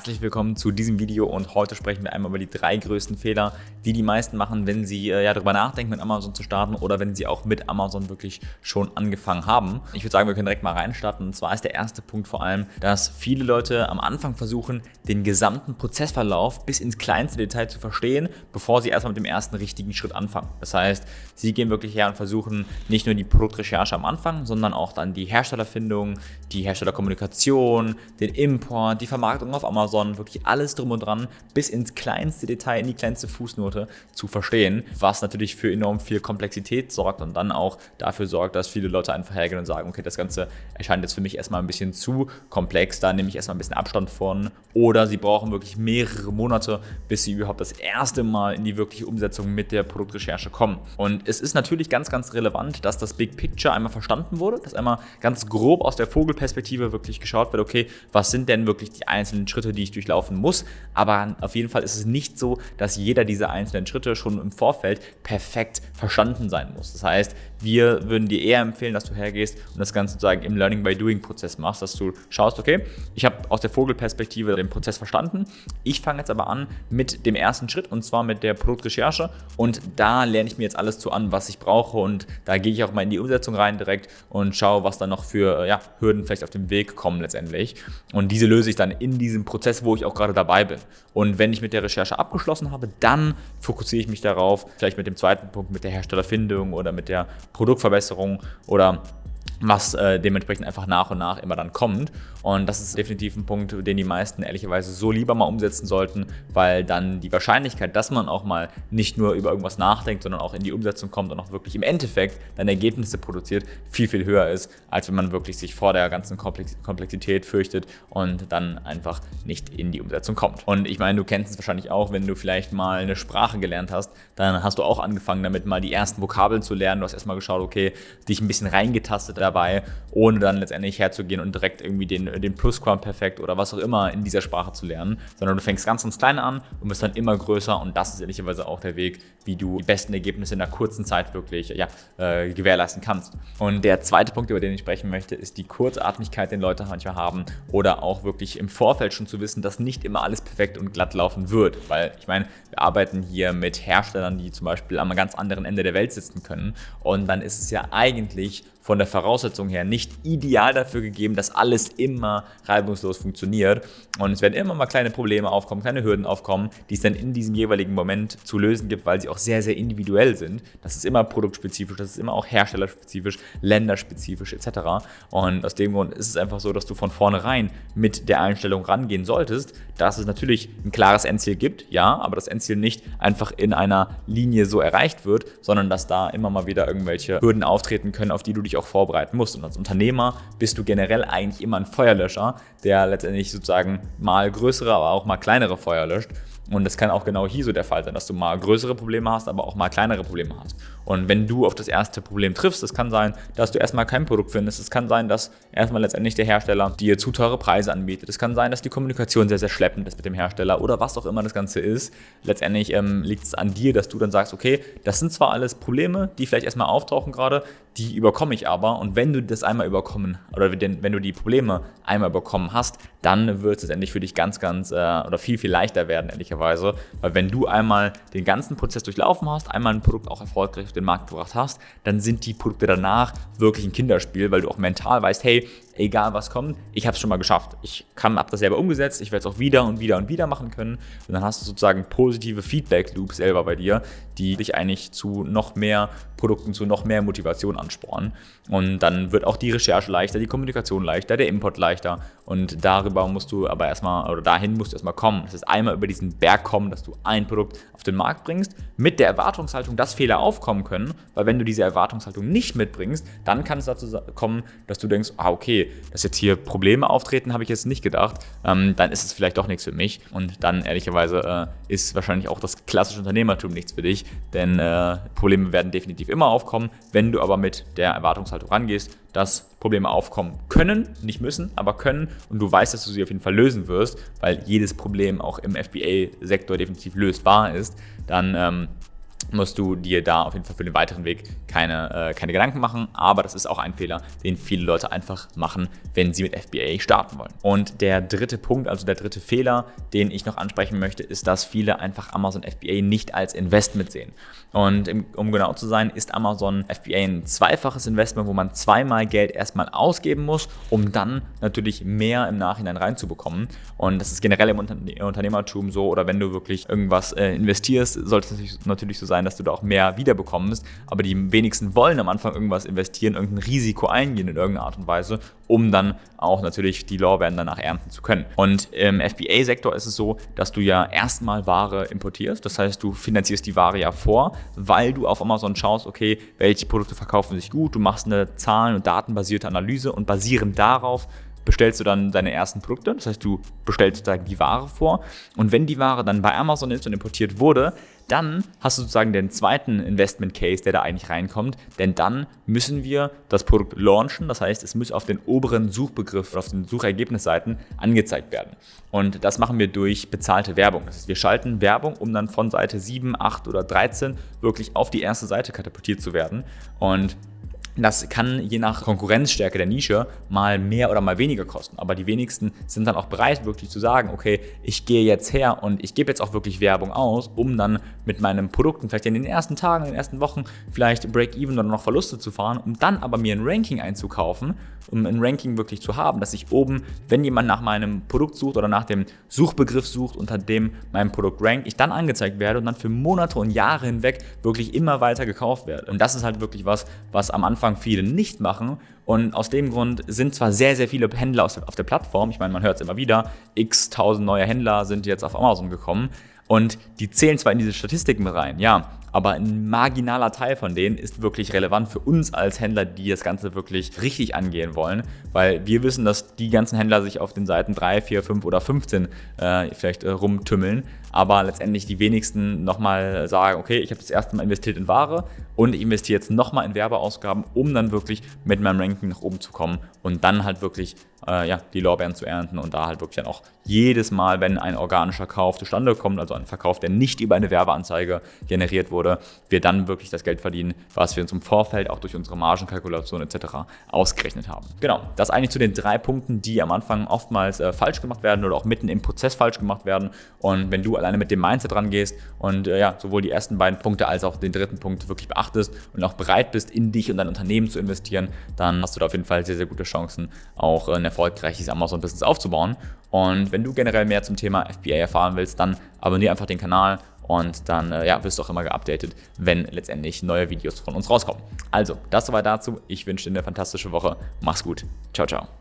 Herzlich willkommen zu diesem Video und heute sprechen wir einmal über die drei größten Fehler, die die meisten machen, wenn sie äh, ja darüber nachdenken, mit Amazon zu starten oder wenn sie auch mit Amazon wirklich schon angefangen haben. Ich würde sagen, wir können direkt mal reinstarten und zwar ist der erste Punkt vor allem, dass viele Leute am Anfang versuchen, den gesamten Prozessverlauf bis ins kleinste Detail zu verstehen, bevor sie erstmal mit dem ersten richtigen Schritt anfangen. Das heißt, sie gehen wirklich her und versuchen nicht nur die Produktrecherche am Anfang, sondern auch dann die Herstellerfindung, die Herstellerkommunikation, den Import, die Vermarktung auf Amazon, wirklich alles drum und dran, bis ins kleinste Detail, in die kleinste Fußnote zu verstehen, was natürlich für enorm viel Komplexität sorgt und dann auch dafür sorgt, dass viele Leute einfach hergehen und sagen, okay, das Ganze erscheint jetzt für mich erstmal ein bisschen zu komplex, da nehme ich erstmal ein bisschen Abstand von oder sie brauchen wirklich mehrere Monate, bis sie überhaupt das erste Mal in die wirkliche Umsetzung mit der Produktrecherche kommen. Und es ist natürlich ganz, ganz relevant, dass das Big Picture einmal verstanden wurde, dass einmal ganz grob aus der Vogelperspektive wirklich geschaut wird, okay, was sind denn wirklich die einzelnen Schritte, die ich durchlaufen muss. Aber auf jeden Fall ist es nicht so, dass jeder dieser einzelnen Schritte schon im Vorfeld perfekt verstanden sein muss. Das heißt, wir würden dir eher empfehlen, dass du hergehst und das Ganze sozusagen im Learning by Doing Prozess machst, dass du schaust, okay, ich habe aus der Vogelperspektive den Prozess verstanden. Ich fange jetzt aber an mit dem ersten Schritt und zwar mit der Produktrecherche und da lerne ich mir jetzt alles zu an, was ich brauche und da gehe ich auch mal in die Umsetzung rein direkt und schaue, was dann noch für ja, Hürden vielleicht auf dem Weg kommen letztendlich. Und diese löse ich dann in diesem Prozess, wo ich auch gerade dabei bin. Und wenn ich mit der Recherche abgeschlossen habe, dann fokussiere ich mich darauf, vielleicht mit dem zweiten Punkt, mit der Herstellerfindung oder mit der Produktverbesserung oder was äh, dementsprechend einfach nach und nach immer dann kommt. Und das ist definitiv ein Punkt, den die meisten ehrlicherweise so lieber mal umsetzen sollten, weil dann die Wahrscheinlichkeit, dass man auch mal nicht nur über irgendwas nachdenkt, sondern auch in die Umsetzung kommt und auch wirklich im Endeffekt dann Ergebnisse produziert, viel, viel höher ist, als wenn man wirklich sich vor der ganzen Komplexität fürchtet und dann einfach nicht in die Umsetzung kommt. Und ich meine, du kennst es wahrscheinlich auch, wenn du vielleicht mal eine Sprache gelernt hast, dann hast du auch angefangen damit mal die ersten Vokabeln zu lernen. Du hast erstmal geschaut, okay, dich ein bisschen reingetastet dabei, ohne dann letztendlich herzugehen und direkt irgendwie den, den Plusquamperfekt oder was auch immer in dieser Sprache zu lernen, sondern du fängst ganz, ganz klein an und wirst dann immer größer und das ist ehrlicherweise auch der Weg, wie du die besten Ergebnisse in einer kurzen Zeit wirklich ja, äh, gewährleisten kannst. Und der zweite Punkt, über den ich sprechen möchte, ist die Kurzatmigkeit, den Leute manchmal haben oder auch wirklich im Vorfeld schon zu wissen, dass nicht immer alles perfekt und glatt laufen wird, weil ich meine, wir arbeiten hier mit Herstellern, die zum Beispiel am ganz anderen Ende der Welt sitzen können und dann ist es ja eigentlich von der Voraussetzung her nicht ideal dafür gegeben, dass alles immer reibungslos funktioniert. Und es werden immer mal kleine Probleme aufkommen, kleine Hürden aufkommen, die es dann in diesem jeweiligen Moment zu lösen gibt, weil sie auch sehr, sehr individuell sind. Das ist immer produktspezifisch, das ist immer auch herstellerspezifisch, länderspezifisch etc. Und aus dem Grund ist es einfach so, dass du von vornherein mit der Einstellung rangehen solltest, dass es natürlich ein klares Endziel gibt, ja, aber das Endziel nicht einfach in einer Linie so erreicht wird, sondern dass da immer mal wieder irgendwelche Hürden auftreten können, auf die du dich auch vorbereiten musst. Und als Unternehmer bist du generell eigentlich immer ein Feuerlöscher, der letztendlich sozusagen mal größere, aber auch mal kleinere Feuer löscht. Und das kann auch genau hier so der Fall sein, dass du mal größere Probleme hast, aber auch mal kleinere Probleme hast. Und wenn du auf das erste Problem triffst, das kann sein, dass du erstmal kein Produkt findest. Es kann sein, dass erstmal letztendlich der Hersteller dir zu teure Preise anbietet. Es kann sein, dass die Kommunikation sehr, sehr schleppend ist mit dem Hersteller oder was auch immer das Ganze ist. Letztendlich ähm, liegt es an dir, dass du dann sagst, okay, das sind zwar alles Probleme, die vielleicht erstmal auftauchen gerade, die überkomme ich aber. Und wenn du das einmal überkommen oder wenn du die Probleme einmal überkommen hast, dann wird es letztendlich für dich ganz, ganz äh, oder viel, viel leichter werden, ehrlicherweise. Weil wenn du einmal den ganzen Prozess durchlaufen hast, einmal ein Produkt auch erfolgreich auf den Markt gebracht hast, dann sind die Produkte danach wirklich ein Kinderspiel, weil du auch mental weißt, hey, egal was kommt, ich habe es schon mal geschafft. Ich habe das selber umgesetzt, ich werde es auch wieder und wieder und wieder machen können. Und dann hast du sozusagen positive Feedback-Loops selber bei dir, die dich eigentlich zu noch mehr Produkten, zu noch mehr Motivation anspornen. Und dann wird auch die Recherche leichter, die Kommunikation leichter, der Import leichter. Und darüber musst du aber erstmal, oder dahin musst du erstmal kommen. Das ist einmal über diesen Berg kommen, dass du ein Produkt auf den Markt bringst, mit der Erwartungshaltung, dass Fehler aufkommen können. Weil wenn du diese Erwartungshaltung nicht mitbringst, dann kann es dazu kommen, dass du denkst, ah okay, dass jetzt hier Probleme auftreten, habe ich jetzt nicht gedacht, ähm, dann ist es vielleicht doch nichts für mich. Und dann ehrlicherweise äh, ist wahrscheinlich auch das klassische Unternehmertum nichts für dich, denn äh, Probleme werden definitiv immer aufkommen. Wenn du aber mit der Erwartungshaltung rangehst, dass Probleme aufkommen können, nicht müssen, aber können. Und du weißt, dass du sie auf jeden Fall lösen wirst, weil jedes Problem auch im FBA-Sektor definitiv lösbar ist, dann ähm, musst du dir da auf jeden Fall für den weiteren Weg keine, äh, keine Gedanken machen. Aber das ist auch ein Fehler, den viele Leute einfach machen, wenn sie mit FBA starten wollen. Und der dritte Punkt, also der dritte Fehler, den ich noch ansprechen möchte, ist, dass viele einfach Amazon FBA nicht als Investment sehen. Und um genau zu sein, ist Amazon FBA ein zweifaches Investment, wo man zweimal Geld erstmal ausgeben muss, um dann natürlich mehr im Nachhinein reinzubekommen. Und das ist generell im Unternehmertum so oder wenn du wirklich irgendwas äh, investierst, sollte es natürlich so sein, sein, dass du da auch mehr wiederbekommst. Aber die wenigsten wollen am Anfang irgendwas investieren, irgendein Risiko eingehen in irgendeiner Art und Weise, um dann auch natürlich die Lorbeeren danach ernten zu können. Und im FBA-Sektor ist es so, dass du ja erstmal Ware importierst. Das heißt, du finanzierst die Ware ja vor, weil du auf Amazon schaust, okay, welche Produkte verkaufen sich gut. Du machst eine zahlen- und datenbasierte Analyse und basierend darauf bestellst du dann deine ersten Produkte. Das heißt, du bestellst sozusagen die Ware vor. Und wenn die Ware dann bei Amazon ist und importiert wurde, dann hast du sozusagen den zweiten Investment Case, der da eigentlich reinkommt, denn dann müssen wir das Produkt launchen, das heißt, es muss auf den oberen Suchbegriff, auf den Suchergebnisseiten angezeigt werden. Und das machen wir durch bezahlte Werbung. Das heißt, wir schalten Werbung, um dann von Seite 7, 8 oder 13 wirklich auf die erste Seite katapultiert zu werden. Und das kann je nach Konkurrenzstärke der Nische mal mehr oder mal weniger kosten. Aber die wenigsten sind dann auch bereit, wirklich zu sagen, okay, ich gehe jetzt her und ich gebe jetzt auch wirklich Werbung aus, um dann mit meinen Produkten vielleicht in den ersten Tagen, in den ersten Wochen vielleicht Break-Even oder noch Verluste zu fahren, um dann aber mir ein Ranking einzukaufen, um ein Ranking wirklich zu haben, dass ich oben, wenn jemand nach meinem Produkt sucht oder nach dem Suchbegriff sucht, unter dem mein Produkt rankt, ich dann angezeigt werde und dann für Monate und Jahre hinweg wirklich immer weiter gekauft werde. Und das ist halt wirklich was, was am Anfang viele nicht machen. Und aus dem Grund sind zwar sehr, sehr viele Händler auf der Plattform, ich meine, man hört es immer wieder, x tausend neue Händler sind jetzt auf Amazon gekommen und die zählen zwar in diese Statistiken rein, ja, aber ein marginaler Teil von denen ist wirklich relevant für uns als Händler, die das Ganze wirklich richtig angehen wollen, weil wir wissen, dass die ganzen Händler sich auf den Seiten 3, 4, 5 oder 15 äh, vielleicht äh, rumtümmeln, aber letztendlich die wenigsten nochmal sagen, okay, ich habe das erste Mal investiert in Ware und ich investiere jetzt nochmal in Werbeausgaben, um dann wirklich mit meinem Ranking nach oben zu kommen und dann halt wirklich äh, ja, die Lorbeeren zu ernten und da halt wirklich dann auch jedes Mal, wenn ein organischer Kauf zustande kommt, also ein Verkauf, der nicht über eine Werbeanzeige generiert wurde, wir dann wirklich das Geld verdienen, was wir uns im Vorfeld auch durch unsere Margenkalkulation etc. ausgerechnet haben. Genau, das eigentlich zu den drei Punkten, die am Anfang oftmals äh, falsch gemacht werden oder auch mitten im Prozess falsch gemacht werden. Und wenn du alleine mit dem Mindset rangehst und äh, ja, sowohl die ersten beiden Punkte als auch den dritten Punkt wirklich beachtest und auch bereit bist, in dich und dein Unternehmen zu investieren, dann hast du da auf jeden Fall sehr, sehr gute Chancen, auch ein erfolgreiches Amazon-Business aufzubauen. Und wenn du generell mehr zum Thema FBA erfahren willst, dann abonniere einfach den Kanal und dann äh, ja, wirst du auch immer geupdatet, wenn letztendlich neue Videos von uns rauskommen. Also, das soweit dazu. Ich wünsche dir eine fantastische Woche. Mach's gut. Ciao, ciao.